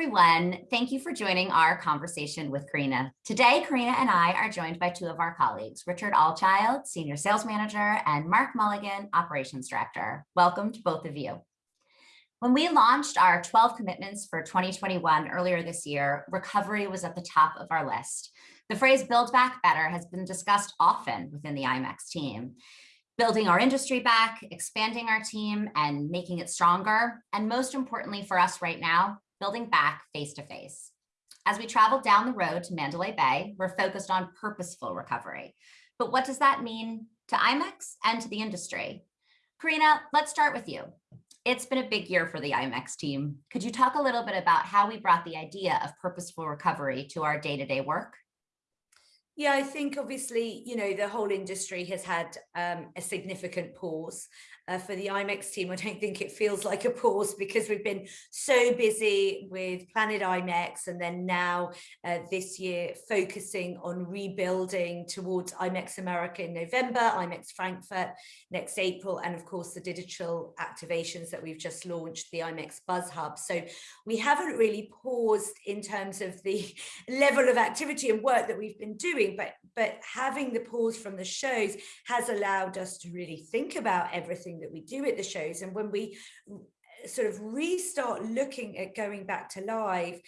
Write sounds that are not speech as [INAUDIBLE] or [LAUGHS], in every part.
everyone. Thank you for joining our conversation with Carina. Today, Carina and I are joined by two of our colleagues, Richard Allchild, Senior Sales Manager, and Mark Mulligan, Operations Director. Welcome to both of you. When we launched our 12 commitments for 2021 earlier this year, recovery was at the top of our list. The phrase build back better has been discussed often within the IMEX team building our industry back, expanding our team and making it stronger. And most importantly for us right now, building back face to face. As we travel down the road to Mandalay Bay, we're focused on purposeful recovery. But what does that mean to IMEX and to the industry? Carina, let's start with you. It's been a big year for the IMEX team. Could you talk a little bit about how we brought the idea of purposeful recovery to our day-to-day -day work? Yeah, I think obviously, you know, the whole industry has had um, a significant pause uh, for the IMEX team, I don't think it feels like a pause because we've been so busy with Planet IMEX and then now uh, this year focusing on rebuilding towards IMEX America in November, IMEX Frankfurt next April, and of course the digital activations that we've just launched, the IMEX Buzz Hub. So we haven't really paused in terms of the [LAUGHS] level of activity and work that we've been doing, but, but having the pause from the shows has allowed us to really think about everything that we do at the shows. And when we uh, sort of restart looking at going back to live,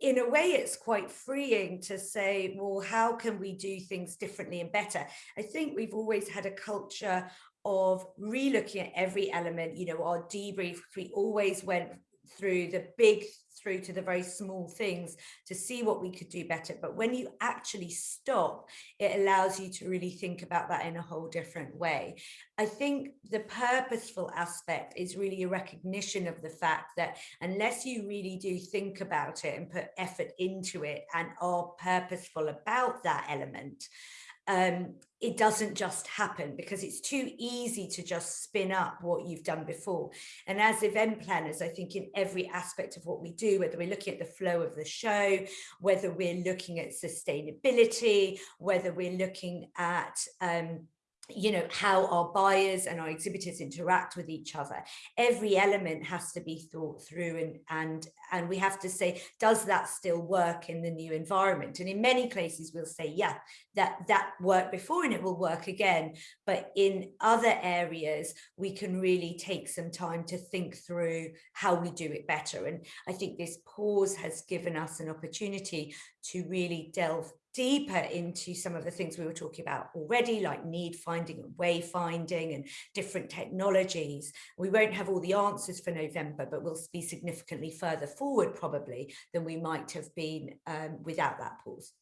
in a way, it's quite freeing to say, well, how can we do things differently and better? I think we've always had a culture of re-looking at every element, you know, our debrief, we always went through the big through to the very small things to see what we could do better. But when you actually stop, it allows you to really think about that in a whole different way. I think the purposeful aspect is really a recognition of the fact that unless you really do think about it and put effort into it and are purposeful about that element, um, it doesn't just happen because it's too easy to just spin up what you've done before. And as event planners, I think in every aspect of what we do, whether we're looking at the flow of the show, whether we're looking at sustainability, whether we're looking at um, you know, how our buyers and our exhibitors interact with each other. Every element has to be thought through and, and, and we have to say, does that still work in the new environment? And in many places we'll say, yeah, that, that worked before and it will work again. But in other areas, we can really take some time to think through how we do it better. And I think this pause has given us an opportunity to really delve deeper into some of the things we were talking about already, like need finding and wayfinding and different technologies. We won't have all the answers for November, but we'll be significantly further forward probably than we might have been um, without that pause.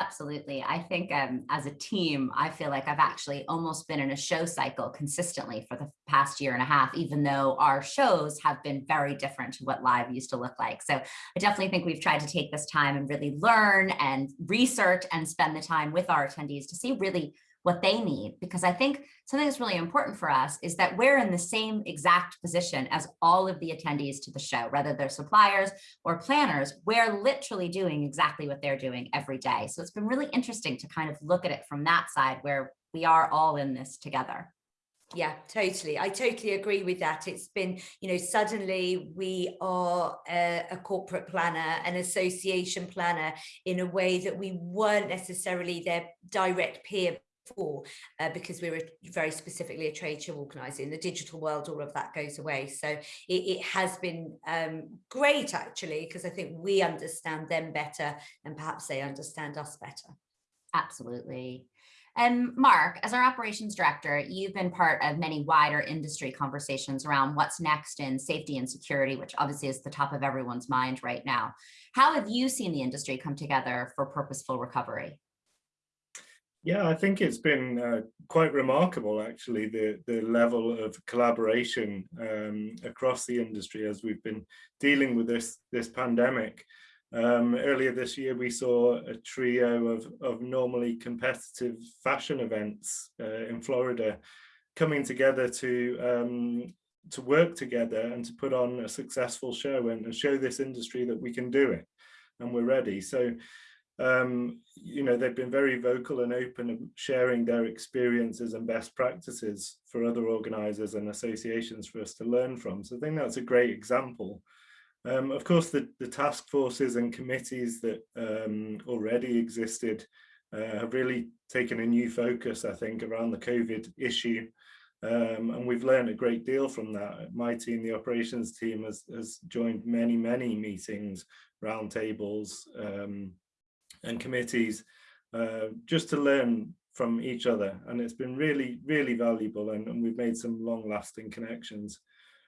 Absolutely. I think um, as a team, I feel like I've actually almost been in a show cycle consistently for the past year and a half, even though our shows have been very different to what live used to look like. So I definitely think we've tried to take this time and really learn and research and spend the time with our attendees to see really what they need. Because I think something that's really important for us is that we're in the same exact position as all of the attendees to the show, whether they're suppliers or planners, we're literally doing exactly what they're doing every day. So it's been really interesting to kind of look at it from that side where we are all in this together. Yeah, totally. I totally agree with that. It's been, you know, suddenly we are a, a, corporate planner, an association planner in a way that we weren't necessarily their direct peer before uh, because we were very specifically a trade show organizer in the digital world all of that goes away so it, it has been um, great actually because I think we understand them better and perhaps they understand us better absolutely and Mark, as our operations director, you've been part of many wider industry conversations around what's next in safety and security, which obviously is the top of everyone's mind right now. How have you seen the industry come together for purposeful recovery? Yeah, I think it's been uh, quite remarkable, actually, the, the level of collaboration um, across the industry as we've been dealing with this, this pandemic. Um, earlier this year, we saw a trio of, of normally competitive fashion events uh, in Florida coming together to um, to work together and to put on a successful show and, and show this industry that we can do it and we're ready. So um, you know, they've been very vocal and open of sharing their experiences and best practices for other organisers and associations for us to learn from. So I think that's a great example Um, of course, the, the task forces and committees that um, already existed uh, have really taken a new focus, I think, around the COVID issue. Um, and we've learned a great deal from that. My team, the operations team, has, has joined many, many meetings, roundtables um, and committees uh, just to learn from each other. And it's been really, really valuable and, and we've made some long lasting connections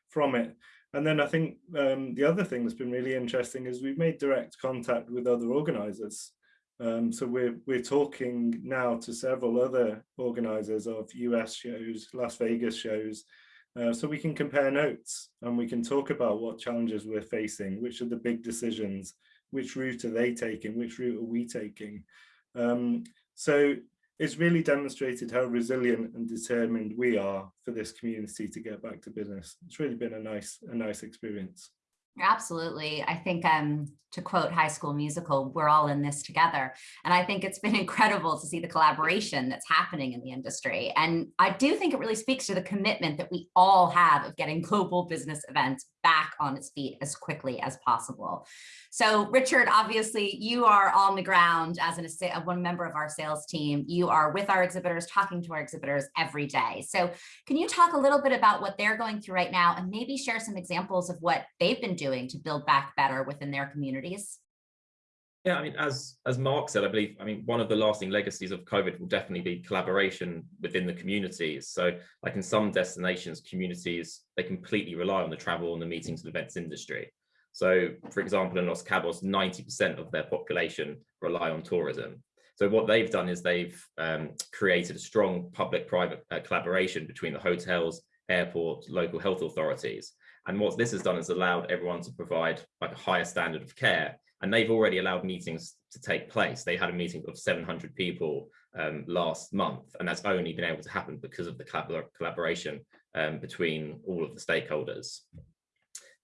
from it. And then I think um, the other thing that's been really interesting is we've made direct contact with other organisers. Um, so we're, we're talking now to several other organisers of US shows, Las Vegas shows, uh, so we can compare notes and we can talk about what challenges we're facing, which are the big decisions, which route are they taking, which route are we taking. Um, so it's really demonstrated how resilient and determined we are for this community to get back to business. It's really been a nice, a nice experience. Absolutely. I think um, to quote High School Musical, we're all in this together. And I think it's been [LAUGHS] incredible to see the collaboration that's happening in the industry. And I do think it really speaks to the commitment that we all have of getting global business events back on its feet as quickly as possible. So Richard, obviously you are on the ground as an, one member of our sales team. You are with our exhibitors, talking to our exhibitors every day. So can you talk a little bit about what they're going through right now and maybe share some examples of what they've been doing to build back better within their communities? Yeah, I mean, as as Mark said, I believe, I mean, one of the lasting legacies of COVID will definitely be collaboration within the communities. So like in some destinations, communities, they completely rely on the travel and the meetings and events industry. So for example, in Los Cabos, 90% of their population rely on tourism. So what they've done is they've um, created a strong public-private uh, collaboration between the hotels, airports, local health authorities. And what this has done is allowed everyone to provide like a higher standard of care and they've already allowed meetings to take place. They had a meeting of 700 people um, last month, and that's only been able to happen because of the collaboration um, between all of the stakeholders.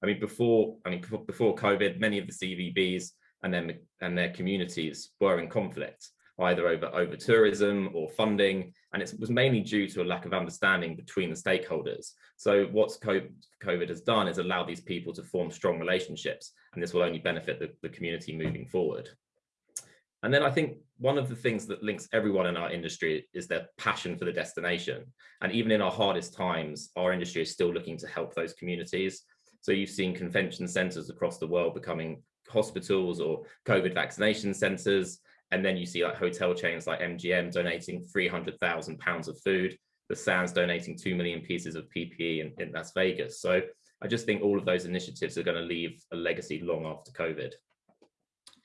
I mean, before I mean before COVID, many of the CVBs and then and their communities were in conflict, either over over tourism or funding, and it was mainly due to a lack of understanding between the stakeholders. So what COVID has done is allow these people to form strong relationships, and this will only benefit the, the community moving forward. And then I think one of the things that links everyone in our industry is their passion for the destination. And even in our hardest times, our industry is still looking to help those communities. So you've seen convention centers across the world becoming hospitals or COVID vaccination centers. And then you see like hotel chains like MGM donating 300,000 pounds of food, the Sands donating 2 million pieces of PPE in, in Las Vegas. So I just think all of those initiatives are going to leave a legacy long after COVID.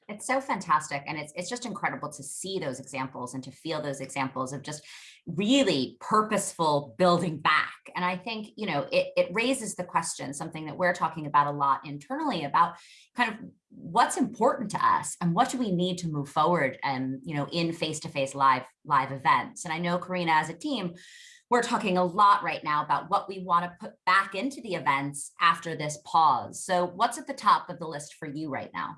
It's so fantastic. And it's, it's just incredible to see those examples and to feel those examples of just really purposeful building back. And I think, you know, it, it raises the question, something that we're talking about a lot internally about kind of what's important to us and what do we need to move forward and, you know, in face-to-face -face live, live events. And I know Carina as a team, we're talking a lot right now about what we want to put back into the events after this pause. So what's at the top of the list for you right now?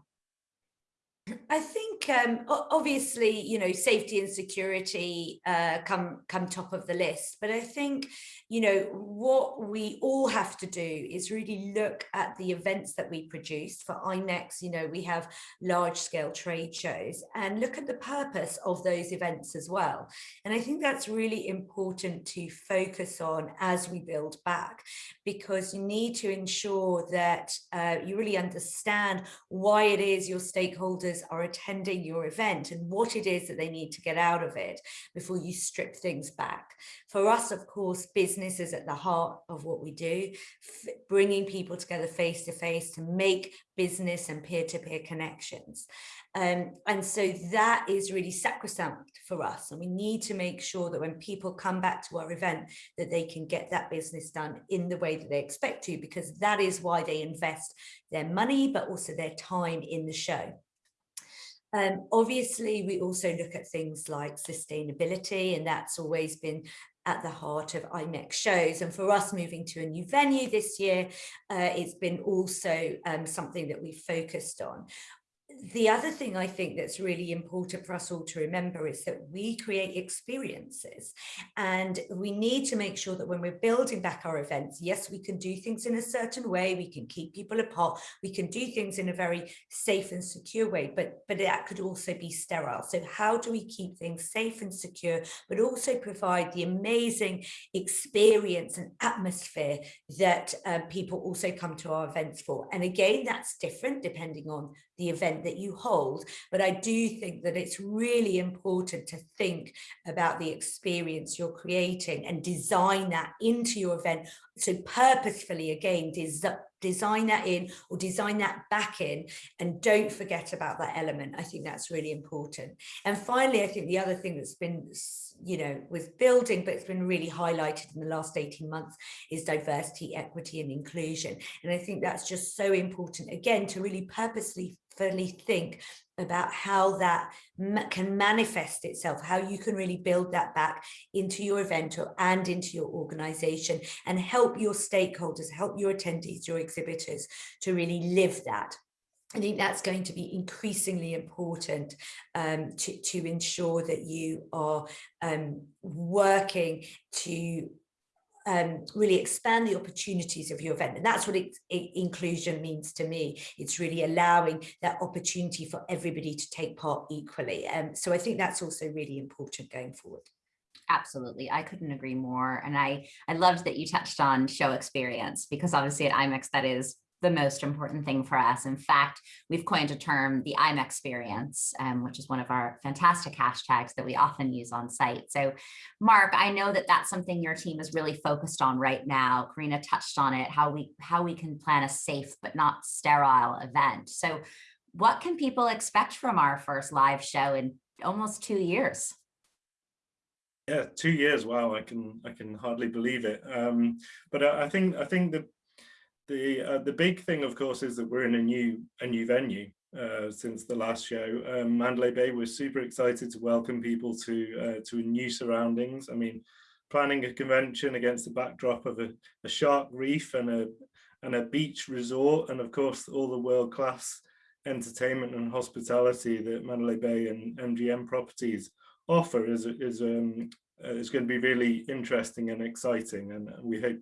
I think um, obviously, you know, safety and security uh, come come top of the list. But I think, you know, what we all have to do is really look at the events that we produce for IMEX. You know, we have large scale trade shows and look at the purpose of those events as well. And I think that's really important to focus on as we build back, because you need to ensure that uh, you really understand why it is your stakeholders are attending your event and what it is that they need to get out of it before you strip things back. For us, of course, business is at the heart of what we do, bringing people together face to face to make business and peer-to-peer -peer connections. Um, and so that is really sacrosanct for us. And we need to make sure that when people come back to our event, that they can get that business done in the way that they expect to, because that is why they invest their money, but also their time in the show. Um, obviously, we also look at things like sustainability, and that's always been at the heart of IMEX shows. And for us moving to a new venue this year, uh, it's been also um, something that we focused on the other thing I think that's really important for us all to remember is that we create experiences and we need to make sure that when we're building back our events, yes, we can do things in a certain way, we can keep people apart, we can do things in a very safe and secure way, but, but that could also be sterile. So how do we keep things safe and secure, but also provide the amazing experience and atmosphere that um, people also come to our events for? And again, that's different depending on the event that you hold. But I do think that it's really important to think about the experience you're creating and design that into your event. So purposefully, again, des design that in or design that back in and don't forget about that element. I think that's really important. And finally, I think the other thing that's been, you know, with building, but it's been really highlighted in the last 18 months is diversity, equity and inclusion. And I think that's just so important, again, to really purposely fully think about how that ma can manifest itself, how you can really build that back into your event or, and into your organization and help your stakeholders, help your attendees, your exhibitors to really live that. I think that's going to be increasingly important um, to, to ensure that you are um, working to um, really expand the opportunities of your event. And that's what it, it, inclusion means to me. It's really allowing that opportunity for everybody to take part equally. Um, so I think that's also really important going forward. Absolutely. I couldn't agree more. And I, I loved that you touched on show experience because obviously at IMEX that is the most important thing for us. In fact, we've coined a term, the I'm experience, um, which is one of our fantastic hashtags that we often use on site. So Mark, I know that that's something your team is really focused on right now. Carina touched on it, how we, how we can plan a safe but not sterile event. So what can people expect from our first live show in almost two years? Yeah, two years. Wow, I can I can hardly believe it. Um, but I, I think I think the the uh, the big thing, of course, is that we're in a new a new venue uh, since the last show. Um, Mandalay Bay was super excited to welcome people to uh, to new surroundings. I mean, planning a convention against the backdrop of a, a shark reef and a and a beach resort, and of course all the world class entertainment and hospitality that Mandalay Bay and MGM properties offer is is um, is going to be really interesting and exciting, and we hope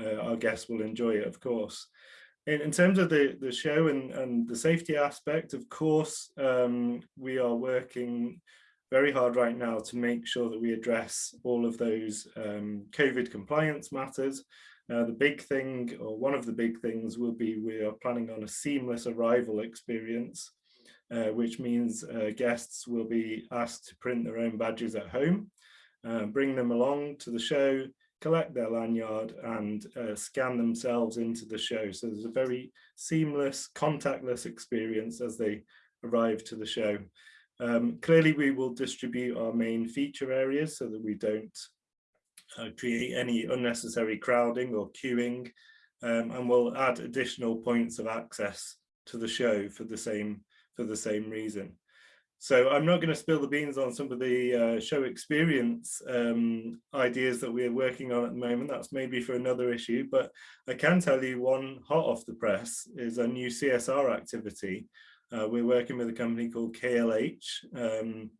uh, our guests will enjoy it, of course. In, in terms of the, the show and, and the safety aspect, of course, um, we are working very hard right now to make sure that we address all of those um, COVID compliance matters. Uh, the big thing, or one of the big things, will be we are planning on a seamless arrival experience, uh, which means uh, guests will be asked to print their own badges at home, uh, bring them along to the show, collect their lanyard and uh, scan themselves into the show. So there's a very seamless, contactless experience as they arrive to the show. Um, clearly, we will distribute our main feature areas so that we don't uh, create any unnecessary crowding or queuing, um, and we'll add additional points of access to the show for the same for the same reason. So I'm not going to spill the beans on some of the uh, show experience um, ideas that we're working on at the moment. That's maybe for another issue, but I can tell you one hot off the press is a new CSR activity. Uh, we're working with a company called KLH, um,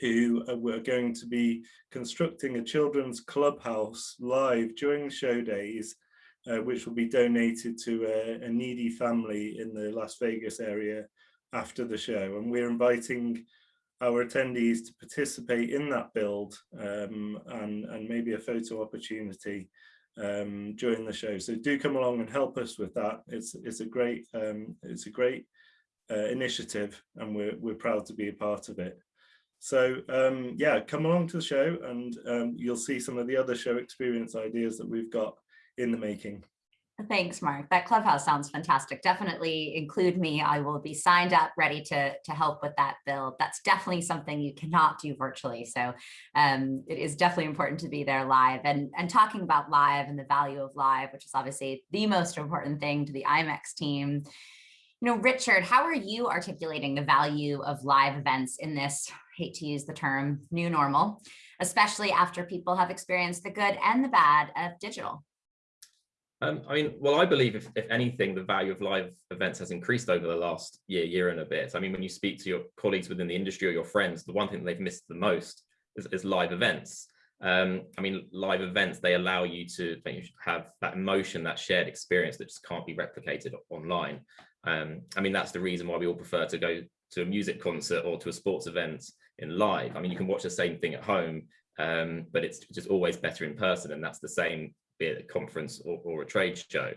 who are going to be constructing a children's clubhouse live during show days, uh, which will be donated to a, a needy family in the Las Vegas area after the show and we're inviting our attendees to participate in that build um, and, and maybe a photo opportunity um, during the show. So do come along and help us with that. It's it's a great um, it's a great uh, initiative and we're we're proud to be a part of it. So um, yeah, come along to the show and um, you'll see some of the other show experience ideas that we've got in the making. Thanks, Mark. That clubhouse sounds fantastic. Definitely include me. I will be signed up, ready to, to help with that build. That's definitely something you cannot do virtually. So um, it is definitely important to be there live and, and talking about live and the value of live, which is obviously the most important thing to the IMEX team. You know, Richard, how are you articulating the value of live events in this, hate to use the term, new normal, especially after people have experienced the good and the bad of digital? Um, I mean, well, I believe if, if anything, the value of live events has increased over the last year, year and a bit. I mean, when you speak to your colleagues within the industry or your friends, the one thing they've missed the most is, is live events. Um, I mean, live events, they allow you to have that emotion, that shared experience that just can't be replicated online. Um, I mean, that's the reason why we all prefer to go to a music concert or to a sports event in live. I mean, you can watch the same thing at home, um, but it's just always better in person. And that's the same be it a conference or, or a trade show.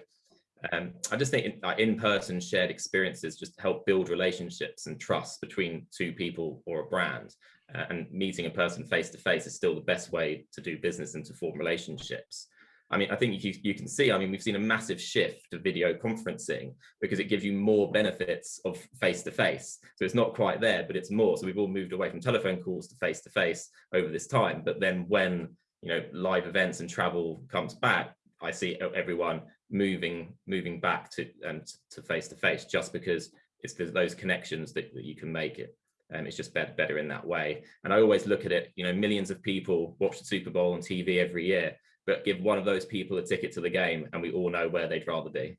Um, I just think in-person in shared experiences just help build relationships and trust between two people or a brand. Uh, and meeting a person face to face is still the best way to do business and to form relationships. I mean, I think you, you can see, I mean, we've seen a massive shift to video conferencing because it gives you more benefits of face to face. So it's not quite there, but it's more. So we've all moved away from telephone calls to face to face over this time. But then when you know live events and travel comes back i see everyone moving moving back to and um, to face to face just because it's those connections that, that you can make it and um, it's just better better in that way and i always look at it you know millions of people watch the super bowl on tv every year but give one of those people a ticket to the game and we all know where they'd rather be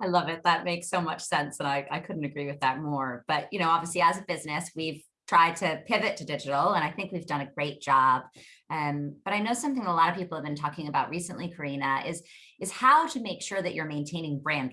I love it. That makes so much sense. And I, I couldn't agree with that more. But, you know, obviously as a business, we've tried to pivot to digital and I think we've done a great job. Um, but I know something a lot of people have been talking about recently, Carina, is, is how to make sure that you're maintaining brand